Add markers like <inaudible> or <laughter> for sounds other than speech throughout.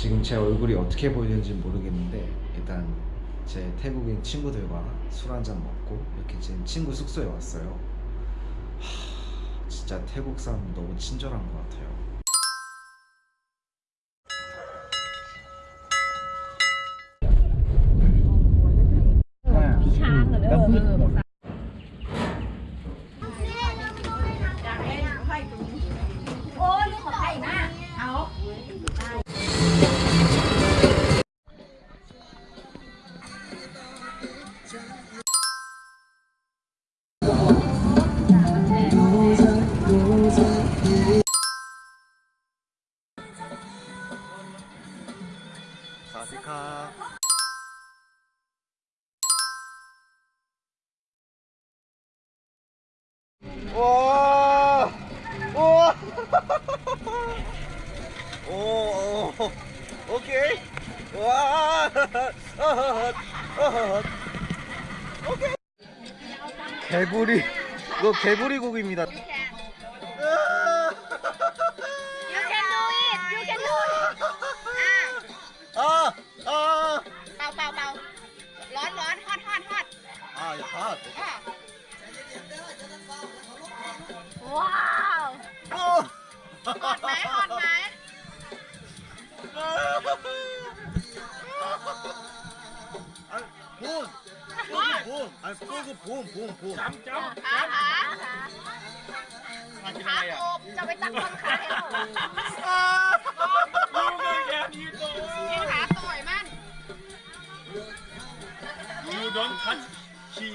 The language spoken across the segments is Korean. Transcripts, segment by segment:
지금 제 얼굴이 어떻게 보이는지 모르겠는데 일단 제 태국인 친구들과 술 한잔 먹고 이렇게 지금 친구 숙소에 왔어요. 하, 진짜 태국 사람 너무 친절한 것 같아요. 사시카. 와! <laughs> <laughs> 개구리, 이거 개구리 고기입니다. ขึ้นพุ่มพุ่มพุ่มจำจำขาขาขามากินขาอะไรอะโอบจะไปตักต้นขาให้โอบลูกเลยแกยืนโตกินขาต่อยมัน You don't touch she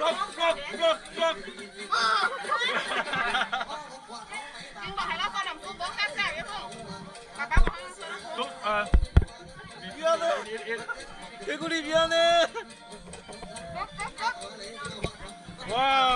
กลบกลบกลบกลบ 개구리 미안해. <laughs> wow.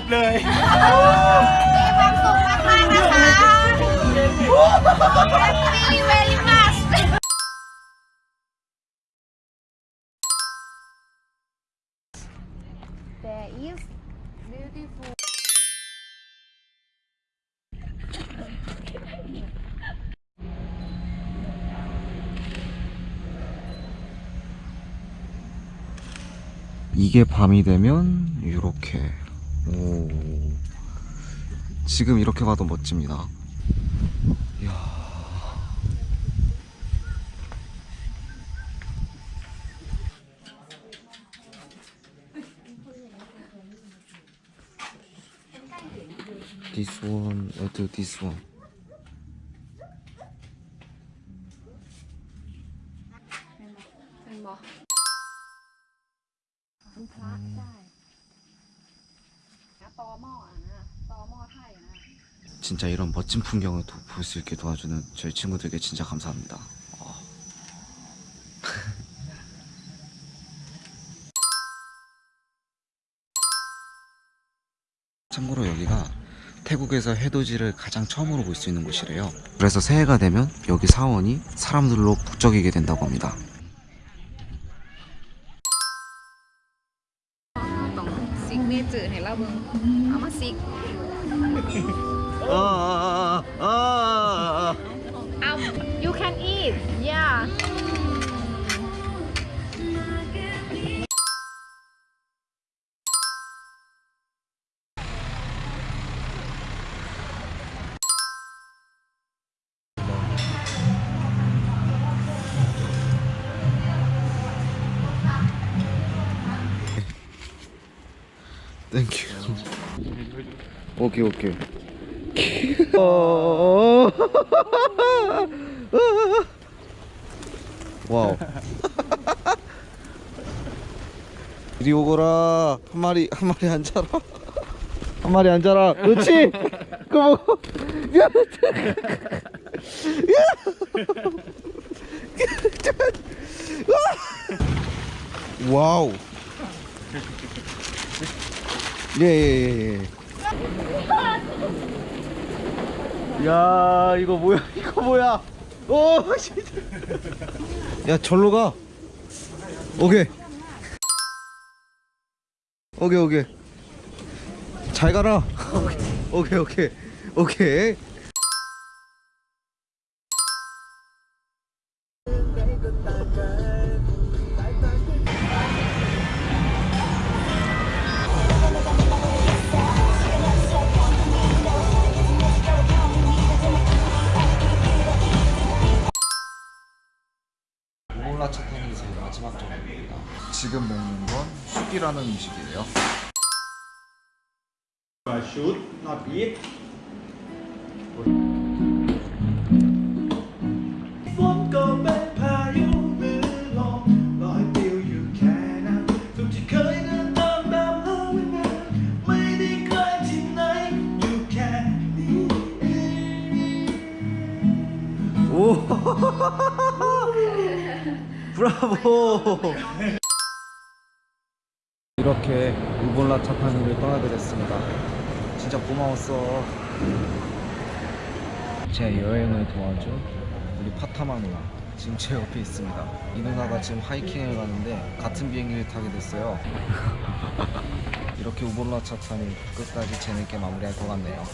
บเลย มีความสุขมากๆนะคะ Happy very much There is beautiful 이게 밤이 되면 이렇게 오 지금 이렇게 봐도 멋집니다 이야 This one, I do this one. เ 아, 아, 아. 진짜 이런 멋진 풍경을 볼 수 있게 도와주는 저희 친구들에게 진짜 감사합니다. 어. <laughs> 참고로 여기가 태국에서 해돋이를 가장 처음으로 볼 수 있는 곳이래요. 그래서 새해가 되면 여기 사원이 사람들로 북적이게 된다고 합니다. need. I'm a sick. oh, oh, oh, oh. you can eat. Yeah. 땡큐. 오케이 오케이. 어. 와우. 이리 오거라. 한 마리 한 마리 앉아라. 한 마리 앉아라. 그렇지. 그 뭐. 야. <laughs> 야. 와우. 예예예 예, 예. 야 이거 뭐야 <laughs> 이거 뭐야? 오 진짜. 야 절로 가. 오케이. 오케이 오케이. 잘 가라. <laughs> 오케이 오케이 오케이 떡이라는 음식이에요 should not eat. 브라보! 이렇게 우볼라 차파니를 떠나게 됐습니다. 진짜 고마웠어. 제 여행을 도와준 우리 파타마 누나 지금 제 옆에 있습니다. 이 누나가 지금 하이킹을 가는데 같은 비행기를 타게 됐어요. <laughs> 이렇게 우볼라 차탄이 끝까지 재밌게 마무리할 것 같네요